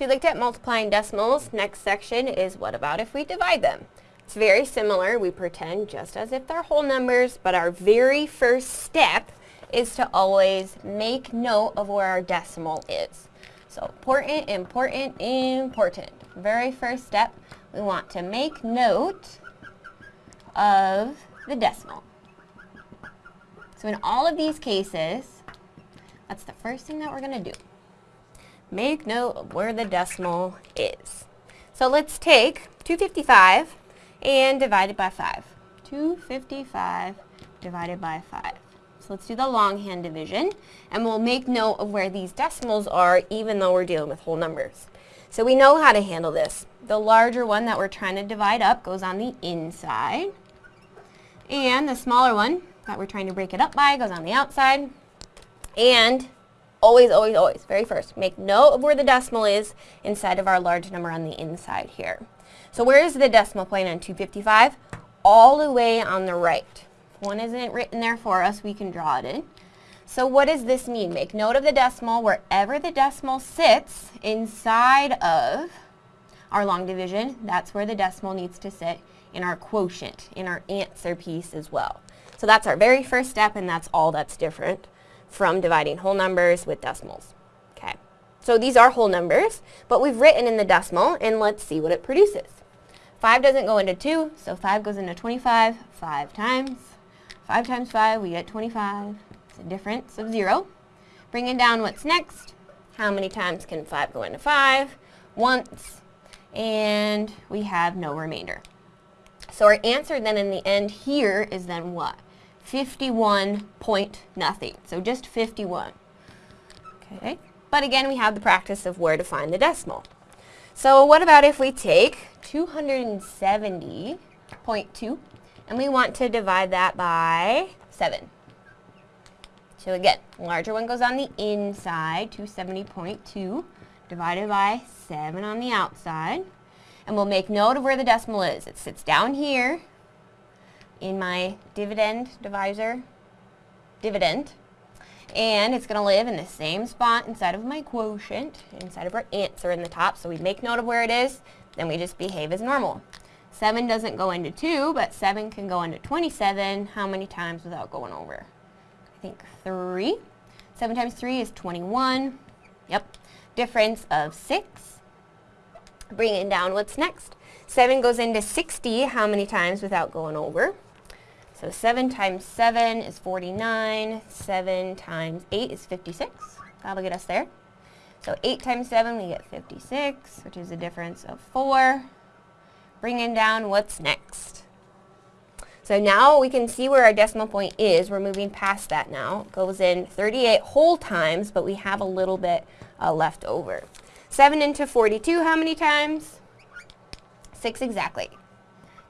So you looked at multiplying decimals. Next section is what about if we divide them? It's very similar. We pretend just as if they're whole numbers, but our very first step is to always make note of where our decimal is. So important, important, important. Very first step, we want to make note of the decimal. So in all of these cases, that's the first thing that we're going to do. Make note of where the decimal is. So let's take 255 and divide it by 5. 255 divided by 5. So let's do the longhand division, and we'll make note of where these decimals are even though we're dealing with whole numbers. So we know how to handle this. The larger one that we're trying to divide up goes on the inside, and the smaller one that we're trying to break it up by goes on the outside, and always, always, always, very first, make note of where the decimal is inside of our large number on the inside here. So where is the decimal point on 255? All the way on the right. If one isn't written there for us, we can draw it in. So what does this mean? Make note of the decimal wherever the decimal sits inside of our long division. That's where the decimal needs to sit in our quotient, in our answer piece as well. So that's our very first step, and that's all that's different from dividing whole numbers with decimals. Okay, so these are whole numbers, but we've written in the decimal, and let's see what it produces. 5 doesn't go into 2, so 5 goes into 25 5 times. 5 times 5, we get 25. It's a difference of 0. Bringing down what's next. How many times can 5 go into 5? Once. And we have no remainder. So our answer then in the end here is then what? 51 point nothing. So just 51. Okay. But again, we have the practice of where to find the decimal. So what about if we take 270.2 and we want to divide that by 7. So again, larger one goes on the inside, 270.2 divided by 7 on the outside. And we'll make note of where the decimal is. It sits down here in my dividend divisor, dividend, and it's going to live in the same spot inside of my quotient, inside of our answer in the top. So we make note of where it is, then we just behave as normal. 7 doesn't go into 2, but 7 can go into 27. How many times without going over? I think 3. 7 times 3 is 21. Yep. Difference of 6. Bringing down what's next. 7 goes into 60. How many times without going over? So 7 times 7 is 49. 7 times 8 is 56. That'll get us there. So 8 times 7, we get 56, which is a difference of 4. Bringing down what's next. So now we can see where our decimal point is. We're moving past that now. It goes in 38 whole times, but we have a little bit uh, left over. 7 into 42, how many times? 6 exactly.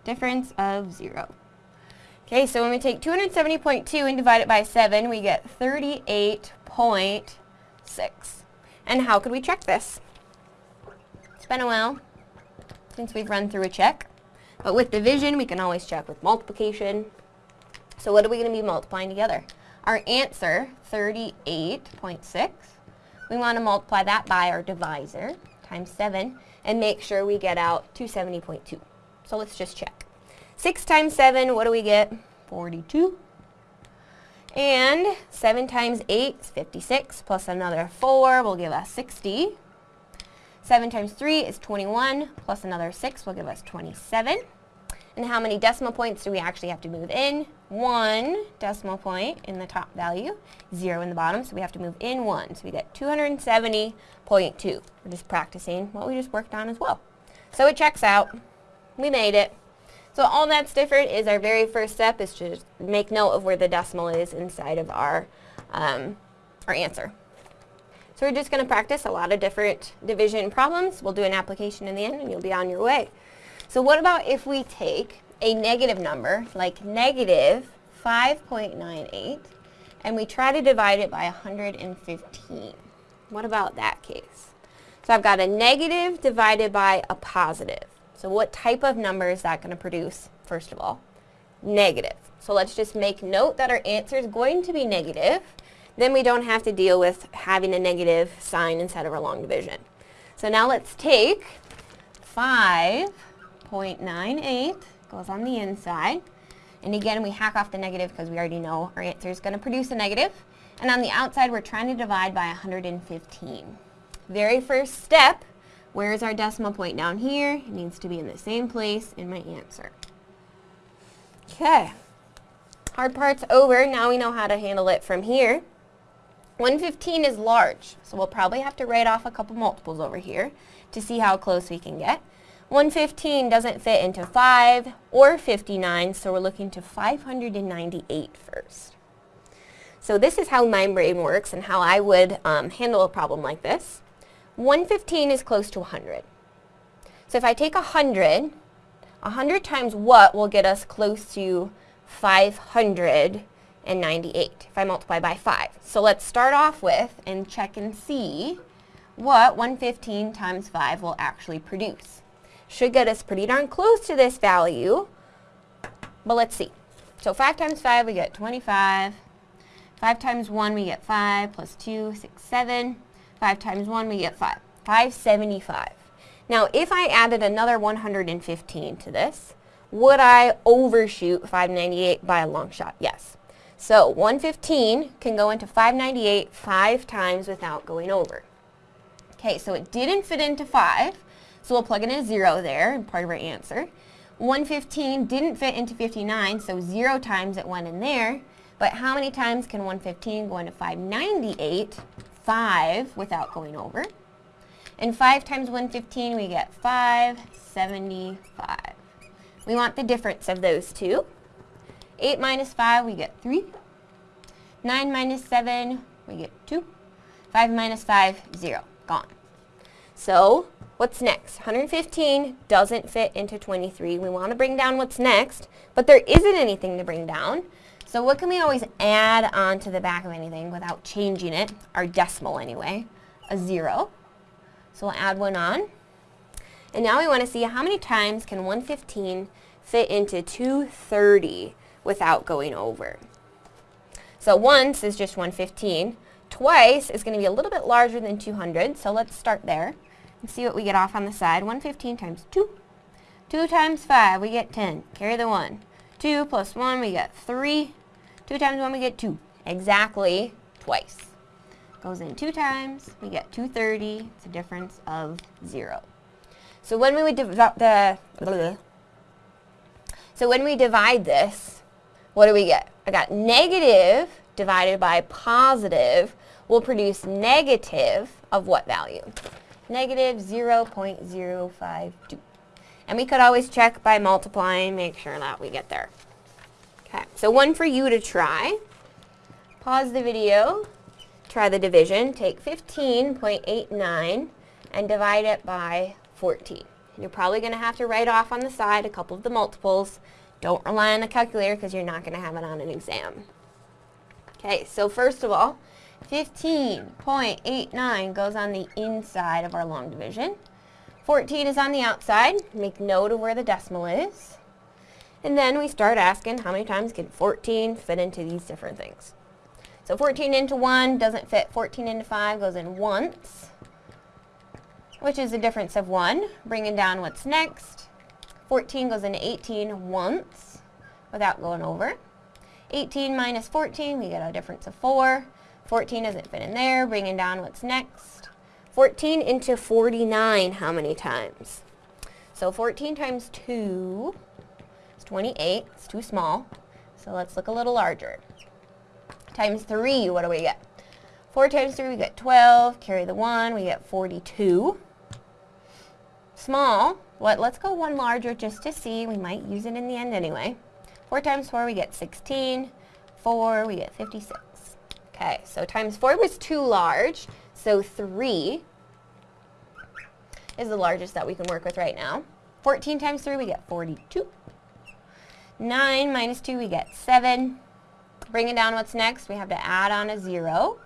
Difference of 0. Okay, so when we take 270.2 and divide it by 7, we get 38.6. And how could we check this? It's been a while since we've run through a check. But with division, we can always check with multiplication. So what are we going to be multiplying together? Our answer, 38.6, we want to multiply that by our divisor, times 7, and make sure we get out 270.2. So let's just check. 6 times 7, what do we get? 42. And 7 times 8 is 56, plus another 4 will give us 60. 7 times 3 is 21, plus another 6 will give us 27. And how many decimal points do we actually have to move in? One decimal point in the top value, zero in the bottom, so we have to move in one. So we get 270.2. We're just practicing what we just worked on as well. So it checks out. We made it. So all that's different is our very first step is to make note of where the decimal is inside of our, um, our answer. So we're just going to practice a lot of different division problems. We'll do an application in the end and you'll be on your way. So what about if we take a negative number, like negative 5.98, and we try to divide it by 115? What about that case? So I've got a negative divided by a positive. So what type of number is that going to produce, first of all? Negative. So let's just make note that our answer is going to be negative. Then we don't have to deal with having a negative sign instead of a long division. So now let's take 5.98, goes on the inside. And again, we hack off the negative because we already know our answer is going to produce a negative. And on the outside, we're trying to divide by 115. Very first step, where is our decimal point down here? It needs to be in the same place in my answer. Okay. Hard part's over. Now we know how to handle it from here. 115 is large, so we'll probably have to write off a couple multiples over here to see how close we can get. 115 doesn't fit into 5 or 59, so we're looking to 598 first. So this is how my brain works and how I would um, handle a problem like this. 115 is close to 100. So if I take 100, 100 times what will get us close to 598 if I multiply by 5. So let's start off with and check and see what 115 times 5 will actually produce should get us pretty darn close to this value. But let's see. So 5 times 5, we get 25. 5 times 1, we get 5, plus 2, 6, 7. 5 times 1, we get 5. 575. Now, if I added another 115 to this, would I overshoot 598 by a long shot? Yes. So 115 can go into 598 five times without going over. Okay, so it didn't fit into 5, so we'll plug in a 0 there, part of our answer. 115 didn't fit into 59, so 0 times it went in there. But how many times can 115 go into 598? 5 without going over. And 5 times 115, we get 575. We want the difference of those two. 8 minus 5, we get 3. 9 minus 7, we get 2. 5 minus 5, 0. Gone. So What's next? 115 doesn't fit into 23. We want to bring down what's next, but there isn't anything to bring down. So what can we always add on to the back of anything without changing it? Our decimal anyway, a zero. So we'll add one on. And now we want to see how many times can 115 fit into 230 without going over. So once is just 115. Twice is going to be a little bit larger than 200, so let's start there and see what we get off on the side. 115 times 2. 2 times 5, we get 10. Carry the 1. 2 plus 1, we get 3. 2 times 1, we get 2. Exactly twice. Goes in 2 times, we get 230. It's a difference of 0. So when we would divide the... So when we divide this, what do we get? I got negative divided by positive will produce negative of what value? negative 0.052. And we could always check by multiplying, make sure that we get there. So one for you to try. Pause the video, try the division, take 15.89 and divide it by 14. You're probably going to have to write off on the side a couple of the multiples. Don't rely on a calculator because you're not going to have it on an exam. Okay, so first of all, 15.89 goes on the inside of our long division. 14 is on the outside. Make note of where the decimal is. And then we start asking how many times can 14 fit into these different things. So 14 into 1 doesn't fit. 14 into 5 goes in once, which is a difference of 1. Bringing down what's next. 14 goes into 18 once without going over. 18 minus 14, we get a difference of 4. 14 doesn't fit in there. Bringing down what's next. 14 into 49, how many times? So 14 times 2 is 28. It's too small. So let's look a little larger. Times 3, what do we get? 4 times 3, we get 12. Carry the 1, we get 42. Small. What? Let's go one larger just to see. We might use it in the end anyway. 4 times 4, we get 16. 4, we get 56. Okay, so times 4 was too large, so 3 is the largest that we can work with right now. 14 times 3, we get 42. 9 minus 2, we get 7. Bringing down what's next, we have to add on a 0.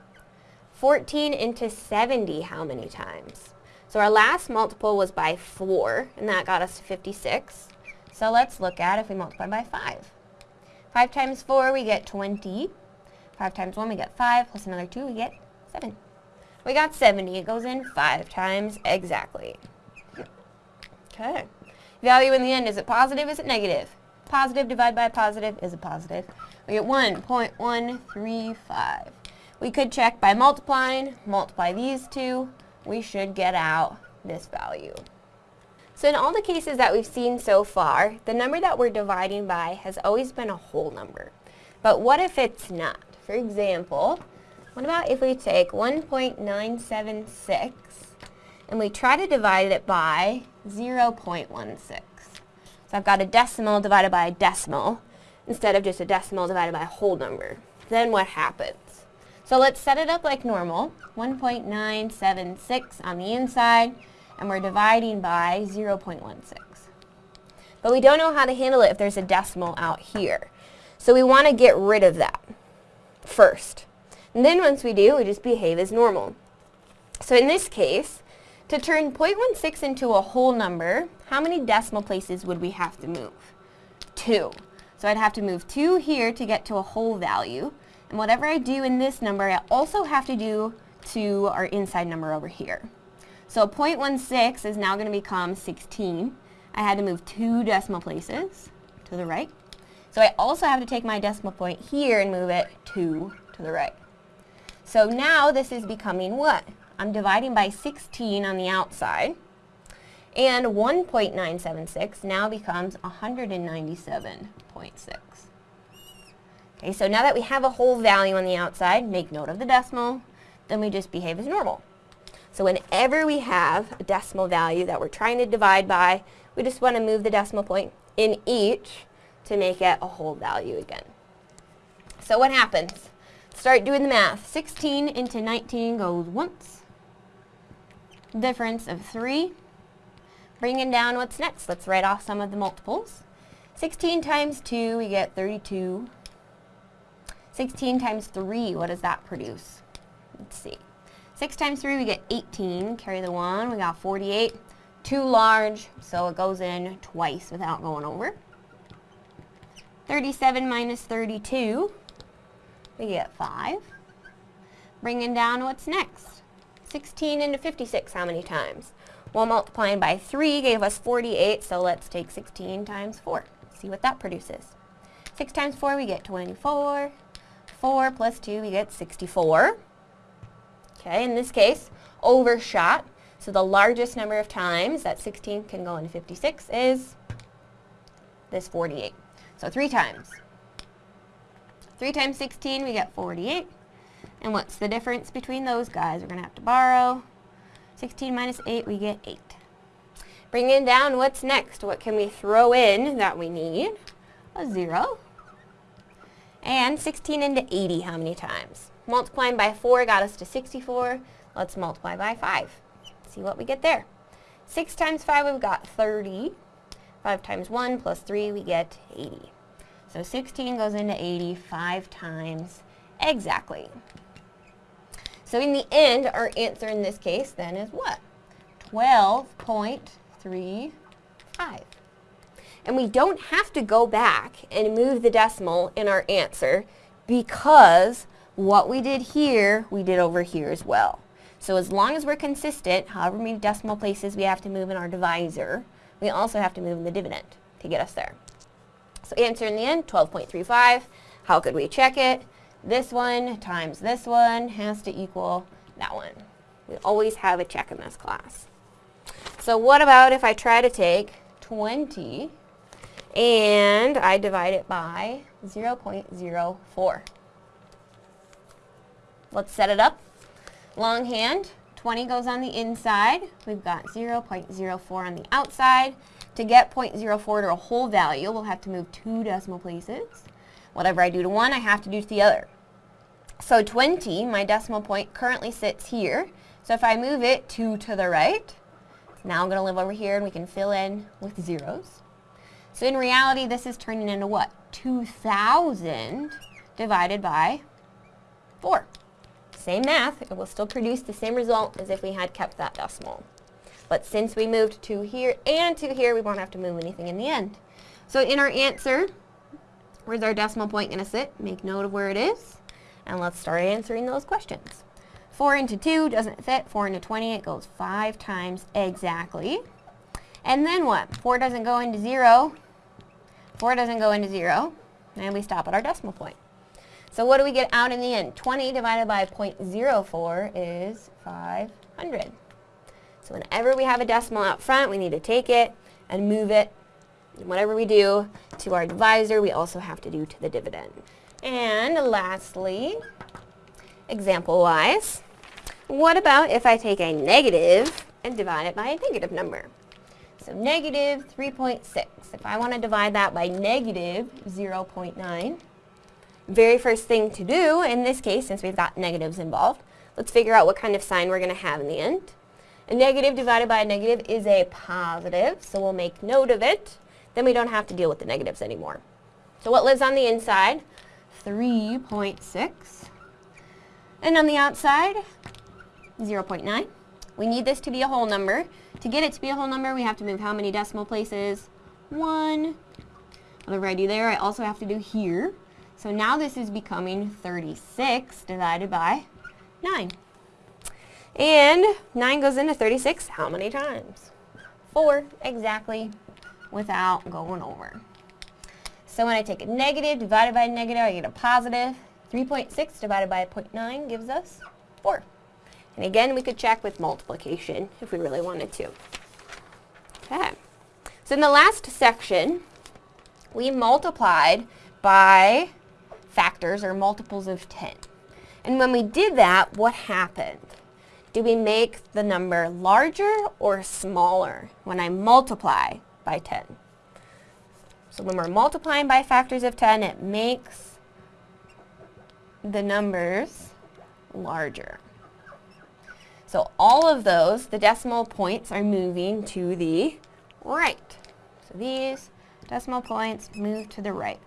14 into 70, how many times? So our last multiple was by 4, and that got us to 56. So let's look at if we multiply by 5. 5 times 4, we get 20. 5 times 1, we get 5, plus another 2, we get 7. We got 70. It goes in 5 times exactly. Okay. Value in the end, is it positive? Is it negative? Positive divided by a positive is a positive. We get 1.135. We could check by multiplying, multiply these two, we should get out this value. So in all the cases that we've seen so far, the number that we're dividing by has always been a whole number. But what if it's not? For example, what about if we take 1.976 and we try to divide it by 0.16? I've got a decimal divided by a decimal instead of just a decimal divided by a whole number. Then what happens? So let's set it up like normal. 1.976 on the inside, and we're dividing by 0.16. But we don't know how to handle it if there's a decimal out here. So we want to get rid of that first. And then once we do, we just behave as normal. So in this case, to turn 0.16 into a whole number, how many decimal places would we have to move? Two. So I'd have to move 2 here to get to a whole value. And whatever I do in this number, I also have to do to our inside number over here. So 0.16 is now going to become 16. I had to move two decimal places to the right. So I also have to take my decimal point here and move it two to the right. So now this is becoming what? I'm dividing by 16 on the outside. And 1.976 now becomes 197.6. Okay, so now that we have a whole value on the outside, make note of the decimal, then we just behave as normal. So whenever we have a decimal value that we're trying to divide by, we just want to move the decimal point in each to make it a whole value again. So what happens? Start doing the math. 16 into 19 goes once. Difference of 3. Bringing down what's next. Let's write off some of the multiples. 16 times 2, we get 32. 16 times 3, what does that produce? Let's see. 6 times 3, we get 18. Carry the 1, we got 48. Too large, so it goes in twice without going over. 37 minus 32, we get 5. Bringing down what's next? 16 into 56, how many times? Well, multiplying by 3 gave us 48, so let's take 16 times 4. See what that produces. 6 times 4, we get 24. 4 plus 2, we get 64. Okay, in this case, overshot. So the largest number of times that 16 can go into 56 is this 48. So three times. 3 times 16, we get 48. And what's the difference between those guys? We're going to have to borrow. 16 minus 8, we get 8. Bringing down what's next. What can we throw in that we need? A 0. And 16 into 80, how many times? Multiplying by 4 got us to 64. Let's multiply by 5. See what we get there. 6 times 5, we've got 30. 5 times 1 plus 3, we get 80. So 16 goes into 80 5 times exactly. So in the end, our answer in this case then is what? 12.35. And we don't have to go back and move the decimal in our answer because what we did here, we did over here as well. So as long as we're consistent, however many decimal places we have to move in our divisor, we also have to move in the dividend to get us there. So answer in the end, 12.35. How could we check it? This one times this one has to equal that one. We always have a check in this class. So what about if I try to take 20 and I divide it by 0.04. Let's set it up. Longhand, 20 goes on the inside. We've got 0.04 on the outside. To get 0.04 to a whole value, we'll have to move two decimal places. Whatever I do to one, I have to do to the other. So 20, my decimal point, currently sits here. So if I move it two to the right, now I'm going to live over here and we can fill in with zeros. So in reality, this is turning into what? 2,000 divided by 4. Same math, it will still produce the same result as if we had kept that decimal. But since we moved 2 here and 2 here, we won't have to move anything in the end. So in our answer, where's our decimal point going to sit? Make note of where it is. And let's start answering those questions. 4 into 2 doesn't fit. 4 into 20, it goes 5 times exactly. And then what? 4 doesn't go into 0. 4 doesn't go into 0. And we stop at our decimal point. So what do we get out in the end? 20 divided by 0.04 is 500. So whenever we have a decimal out front, we need to take it and move it. Whatever we do to our divisor, we also have to do to the dividend. And lastly, example-wise, what about if I take a negative and divide it by a negative number? So negative 3.6. If I want to divide that by negative 0.9, very first thing to do, in this case, since we've got negatives involved, let's figure out what kind of sign we're going to have in the end. A negative divided by a negative is a positive, so we'll make note of it. Then we don't have to deal with the negatives anymore. So what lives on the inside? 3.6. And on the outside, 0.9. We need this to be a whole number. To get it to be a whole number, we have to move how many decimal places? One. Whatever I do there, I also have to do here. So now this is becoming 36 divided by 9. And 9 goes into 36 how many times? 4, exactly, without going over. So when I take a negative divided by a negative, I get a positive. 3.6 divided by 0.9 gives us 4. And again, we could check with multiplication if we really wanted to. Okay. So in the last section, we multiplied by factors or multiples of 10. And when we did that, what happened? Do we make the number larger or smaller when I multiply by 10? So when we're multiplying by factors of 10, it makes the numbers larger. So all of those, the decimal points are moving to the right. So these decimal points move to the right.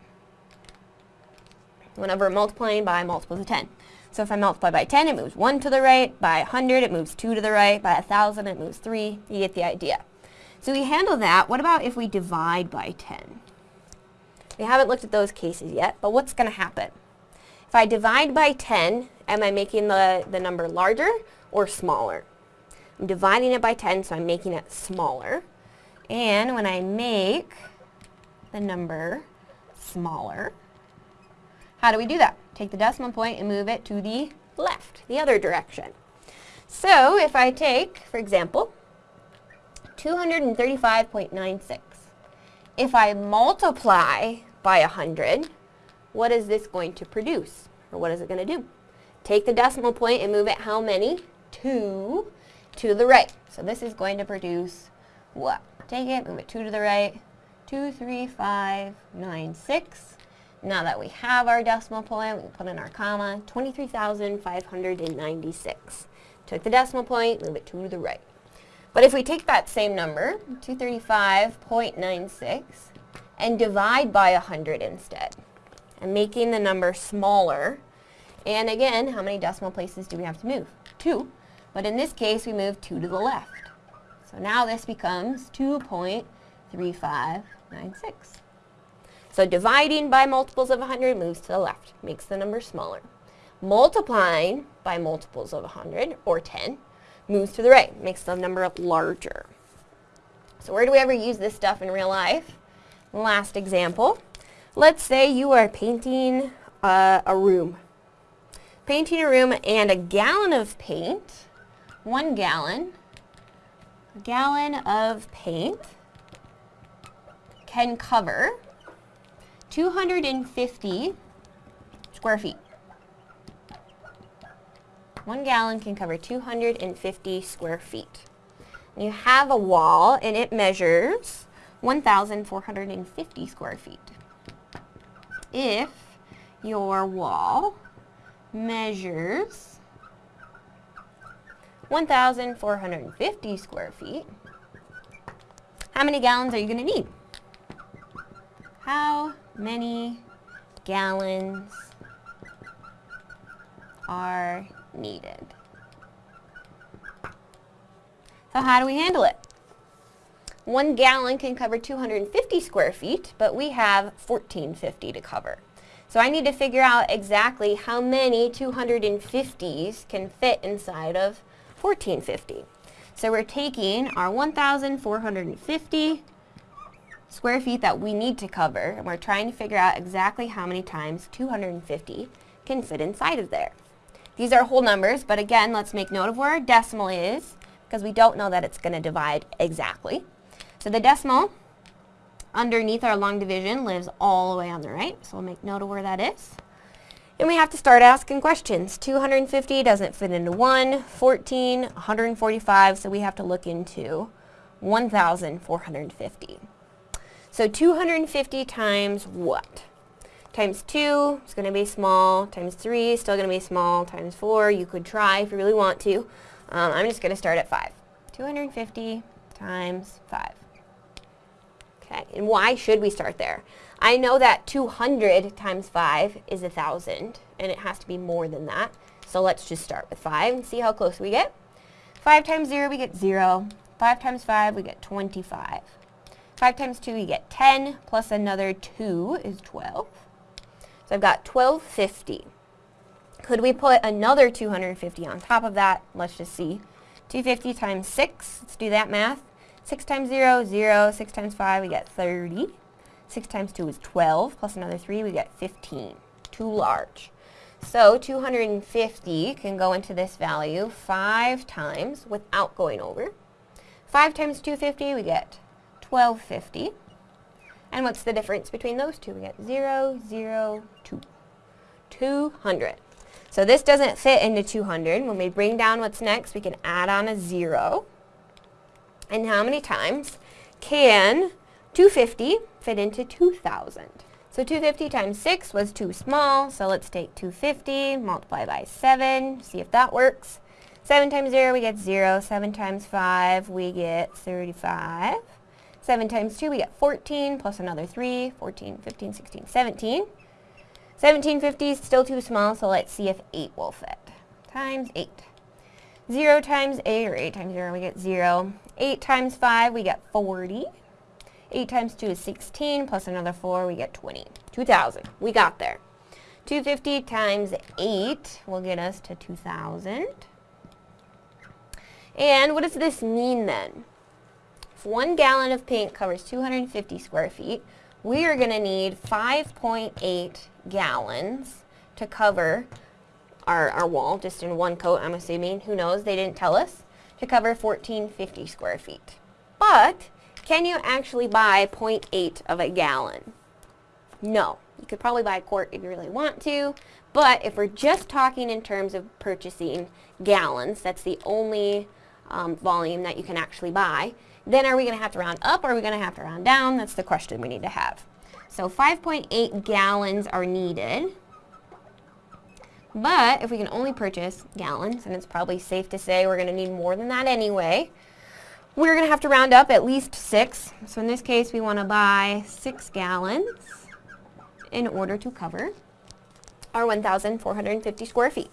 Whenever multiplying by multiples of 10. So if I multiply by 10, it moves 1 to the right. By 100, it moves 2 to the right. By 1,000, it moves 3. You get the idea. So we handle that. What about if we divide by 10? We haven't looked at those cases yet, but what's going to happen? If I divide by 10, am I making the, the number larger or smaller. I'm dividing it by 10, so I'm making it smaller. And when I make the number smaller, how do we do that? Take the decimal point and move it to the left, the other direction. So if I take, for example, 235.96, if I multiply by 100, what is this going to produce? Or what is it going to do? Take the decimal point and move it how many? 2 to the right. So this is going to produce what? Take it, move it 2 to the right. 2, 3, 5, 9, 6. Now that we have our decimal point, we can put in our comma, 23,596. Took the decimal point, move it 2 to the right. But if we take that same number, 235.96, and divide by 100 instead, and making the number smaller, and again, how many decimal places do we have to move? 2. But in this case, we move 2 to the left. So now this becomes 2.3596. So dividing by multiples of 100 moves to the left, makes the number smaller. Multiplying by multiples of 100, or 10, moves to the right, makes the number larger. So where do we ever use this stuff in real life? Last example. Let's say you are painting uh, a room. Painting a room and a gallon of paint one gallon, gallon of paint can cover 250 square feet. One gallon can cover 250 square feet. You have a wall and it measures 1,450 square feet. If your wall measures 1,450 square feet. How many gallons are you going to need? How many gallons are needed? So how do we handle it? One gallon can cover 250 square feet, but we have 1450 to cover. So I need to figure out exactly how many 250s can fit inside of 1450. So we're taking our 1,450 square feet that we need to cover, and we're trying to figure out exactly how many times 250 can fit inside of there. These are whole numbers, but again, let's make note of where our decimal is, because we don't know that it's going to divide exactly. So the decimal underneath our long division lives all the way on the right, so we'll make note of where that is. And we have to start asking questions. 250 doesn't fit into 1, 14, 145, so we have to look into 1,450. So 250 times what? Times 2 is going to be small, times 3 is still going to be small, times 4 you could try if you really want to. Um, I'm just going to start at 5. 250 times 5. Okay, and why should we start there? I know that 200 times 5 is 1,000, and it has to be more than that. So let's just start with 5 and see how close we get. 5 times 0, we get 0. 5 times 5, we get 25. 5 times 2, we get 10, plus another 2 is 12. So I've got 1250. Could we put another 250 on top of that? Let's just see. 250 times 6, let's do that math. 6 times 0, 0. 6 times 5, we get 30. 6 times 2 is 12, plus another 3, we get 15. Too large. So 250 can go into this value 5 times without going over. 5 times 250, we get 1250. And what's the difference between those two? We get 0, 0, 2. 200. So this doesn't fit into 200. When we bring down what's next, we can add on a 0. And how many times can 250 fit into 2,000? So 250 times 6 was too small, so let's take 250, multiply by 7, see if that works. 7 times 0, we get 0. 7 times 5, we get 35. 7 times 2, we get 14, plus another 3, 14, 15, 16, 17. 1750 is still too small, so let's see if 8 will fit. Times 8. 0 times 8, or 8 times 0, we get 0. 8 times 5, we get 40. 8 times 2 is 16, plus another 4, we get 20. 2,000. We got there. 250 times 8 will get us to 2,000. And what does this mean then? If one gallon of paint covers 250 square feet, we are going to need 5.8 gallons to cover our, our wall, just in one coat, I'm assuming. Who knows? They didn't tell us. To cover 1450 square feet. But, can you actually buy 0.8 of a gallon? No. You could probably buy a quart if you really want to, but if we're just talking in terms of purchasing gallons, that's the only um, volume that you can actually buy, then are we going to have to round up or are we going to have to round down? That's the question we need to have. So 5.8 gallons are needed. But if we can only purchase gallons, and it's probably safe to say we're going to need more than that anyway, we're going to have to round up at least six. So in this case, we want to buy six gallons in order to cover our 1,450 square feet.